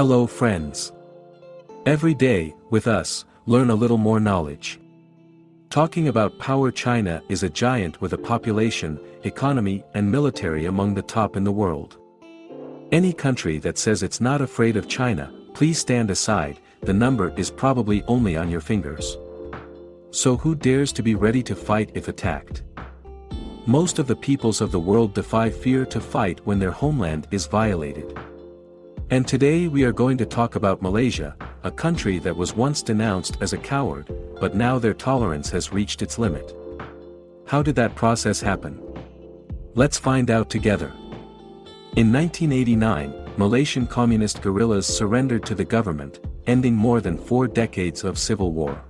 Hello friends. Every day, with us, learn a little more knowledge. Talking about power China is a giant with a population, economy and military among the top in the world. Any country that says it's not afraid of China, please stand aside, the number is probably only on your fingers. So who dares to be ready to fight if attacked? Most of the peoples of the world defy fear to fight when their homeland is violated. And today we are going to talk about Malaysia, a country that was once denounced as a coward, but now their tolerance has reached its limit. How did that process happen? Let's find out together. In 1989, Malaysian communist guerrillas surrendered to the government, ending more than four decades of civil war.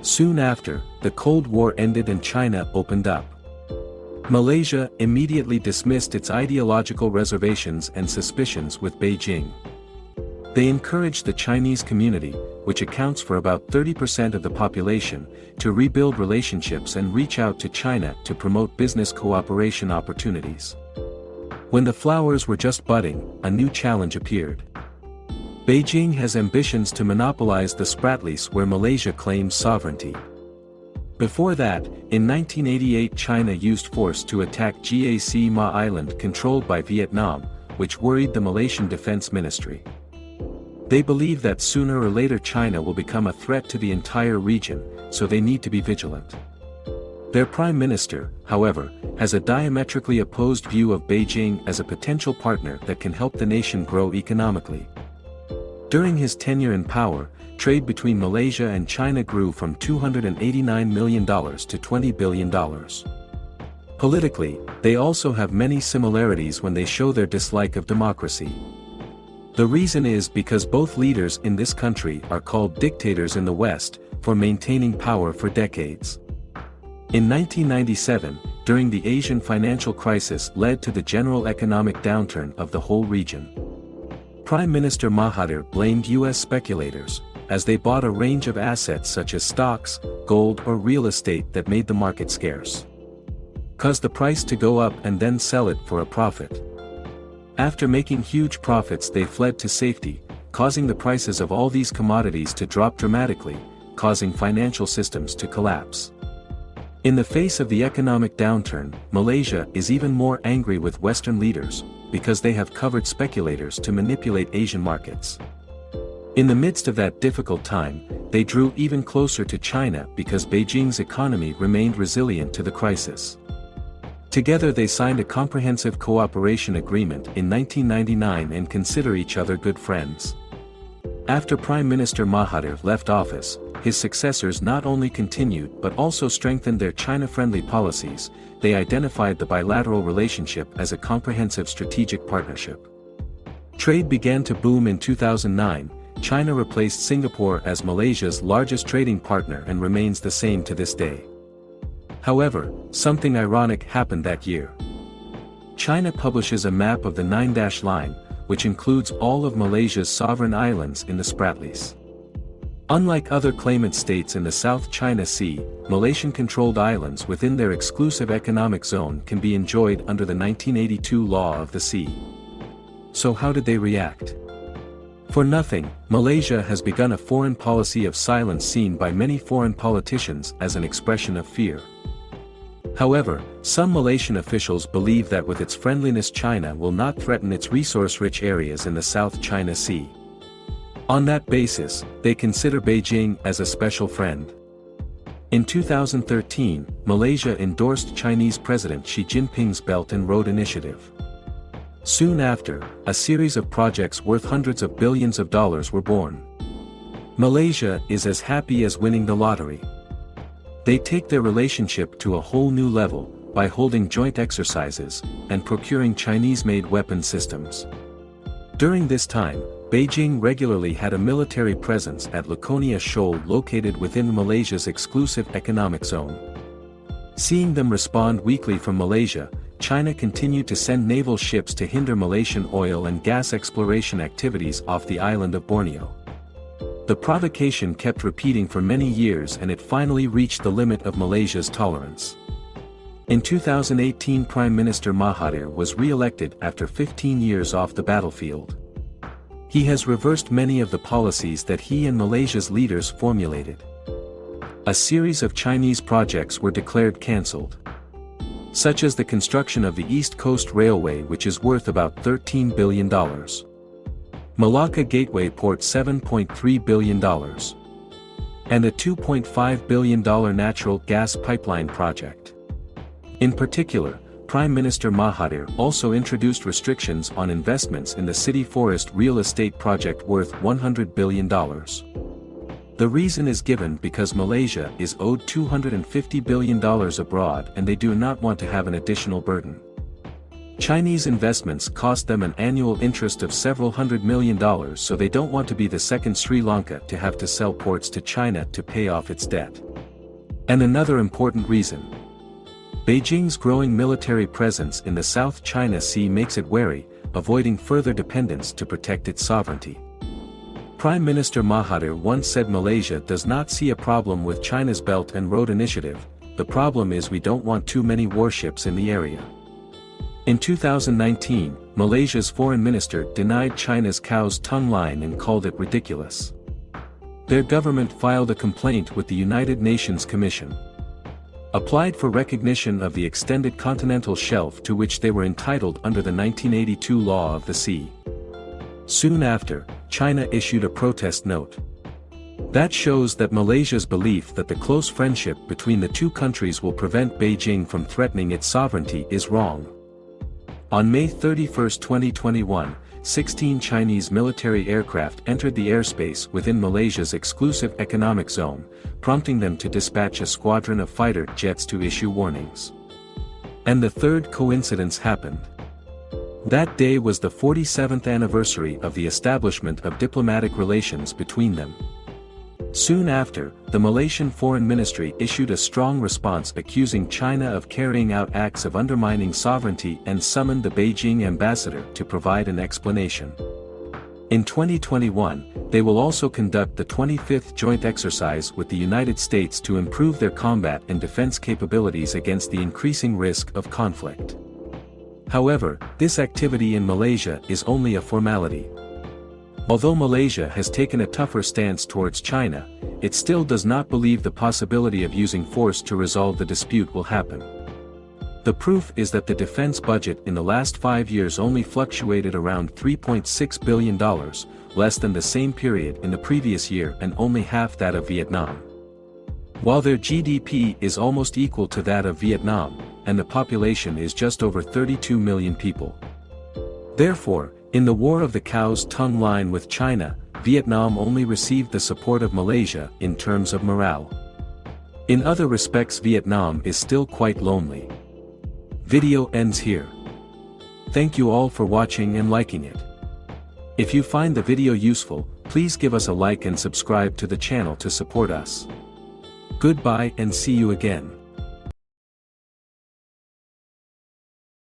Soon after, the Cold War ended and China opened up. Malaysia immediately dismissed its ideological reservations and suspicions with Beijing. They encouraged the Chinese community, which accounts for about 30% of the population, to rebuild relationships and reach out to China to promote business cooperation opportunities. When the flowers were just budding, a new challenge appeared. Beijing has ambitions to monopolize the Spratlys where Malaysia claims sovereignty. Before that, in 1988 China used force to attack Gac Ma Island controlled by Vietnam, which worried the Malaysian Defense Ministry. They believe that sooner or later China will become a threat to the entire region, so they need to be vigilant. Their prime minister, however, has a diametrically opposed view of Beijing as a potential partner that can help the nation grow economically. During his tenure in power, trade between Malaysia and China grew from $289 million to $20 billion. Politically, they also have many similarities when they show their dislike of democracy. The reason is because both leaders in this country are called dictators in the West, for maintaining power for decades. In 1997, during the Asian financial crisis led to the general economic downturn of the whole region. Prime Minister Mahathir blamed US speculators, as they bought a range of assets such as stocks, gold or real estate that made the market scarce. Caused the price to go up and then sell it for a profit. After making huge profits they fled to safety, causing the prices of all these commodities to drop dramatically, causing financial systems to collapse. In the face of the economic downturn, Malaysia is even more angry with Western leaders, because they have covered speculators to manipulate Asian markets. In the midst of that difficult time, they drew even closer to China because Beijing's economy remained resilient to the crisis. Together they signed a comprehensive cooperation agreement in 1999 and consider each other good friends. After Prime Minister Mahathir left office, his successors not only continued but also strengthened their China-friendly policies, they identified the bilateral relationship as a comprehensive strategic partnership. Trade began to boom in 2009, China replaced Singapore as Malaysia's largest trading partner and remains the same to this day. However, something ironic happened that year. China publishes a map of the Nine-Dash Line, which includes all of Malaysia's sovereign islands in the Spratlys. Unlike other claimant states in the South China Sea, Malaysian-controlled islands within their exclusive economic zone can be enjoyed under the 1982 Law of the Sea. So how did they react? For nothing, Malaysia has begun a foreign policy of silence seen by many foreign politicians as an expression of fear. However, some Malaysian officials believe that with its friendliness China will not threaten its resource-rich areas in the South China Sea. On that basis, they consider Beijing as a special friend. In 2013, Malaysia endorsed Chinese President Xi Jinping's Belt and Road Initiative. Soon after, a series of projects worth hundreds of billions of dollars were born. Malaysia is as happy as winning the lottery. They take their relationship to a whole new level, by holding joint exercises, and procuring Chinese-made weapon systems. During this time, Beijing regularly had a military presence at Luconia Shoal located within Malaysia's exclusive economic zone. Seeing them respond weakly from Malaysia, China continued to send naval ships to hinder Malaysian oil and gas exploration activities off the island of Borneo. The provocation kept repeating for many years and it finally reached the limit of Malaysia's tolerance. In 2018 Prime Minister Mahathir was re-elected after 15 years off the battlefield. He has reversed many of the policies that he and Malaysia's leaders formulated. A series of Chinese projects were declared cancelled. Such as the construction of the East Coast Railway which is worth about $13 billion. Malacca Gateway Port $7.3 billion. And a $2.5 billion natural gas pipeline project. In particular, Prime Minister Mahathir also introduced restrictions on investments in the city forest real estate project worth $100 billion. The reason is given because Malaysia is owed $250 billion abroad and they do not want to have an additional burden. Chinese investments cost them an annual interest of several hundred million dollars so they don't want to be the second Sri Lanka to have to sell ports to China to pay off its debt. And another important reason, Beijing's growing military presence in the South China Sea makes it wary, avoiding further dependence to protect its sovereignty. Prime Minister Mahathir once said Malaysia does not see a problem with China's Belt and Road Initiative, the problem is we don't want too many warships in the area. In 2019, Malaysia's foreign minister denied China's Cow's Tongue line and called it ridiculous. Their government filed a complaint with the United Nations Commission applied for recognition of the extended continental shelf to which they were entitled under the 1982 Law of the Sea. Soon after, China issued a protest note. That shows that Malaysia's belief that the close friendship between the two countries will prevent Beijing from threatening its sovereignty is wrong. On May 31, 2021, 16 Chinese military aircraft entered the airspace within Malaysia's exclusive economic zone, prompting them to dispatch a squadron of fighter jets to issue warnings. And the third coincidence happened. That day was the 47th anniversary of the establishment of diplomatic relations between them. Soon after, the Malaysian Foreign Ministry issued a strong response accusing China of carrying out acts of undermining sovereignty and summoned the Beijing ambassador to provide an explanation. In 2021, they will also conduct the 25th joint exercise with the United States to improve their combat and defense capabilities against the increasing risk of conflict. However, this activity in Malaysia is only a formality. Although Malaysia has taken a tougher stance towards China, it still does not believe the possibility of using force to resolve the dispute will happen. The proof is that the defense budget in the last five years only fluctuated around $3.6 billion, less than the same period in the previous year and only half that of Vietnam. While their GDP is almost equal to that of Vietnam, and the population is just over 32 million people. Therefore, in the War of the Cow's Tongue line with China, Vietnam only received the support of Malaysia in terms of morale. In other respects Vietnam is still quite lonely. Video ends here. Thank you all for watching and liking it. If you find the video useful, please give us a like and subscribe to the channel to support us. Goodbye and see you again.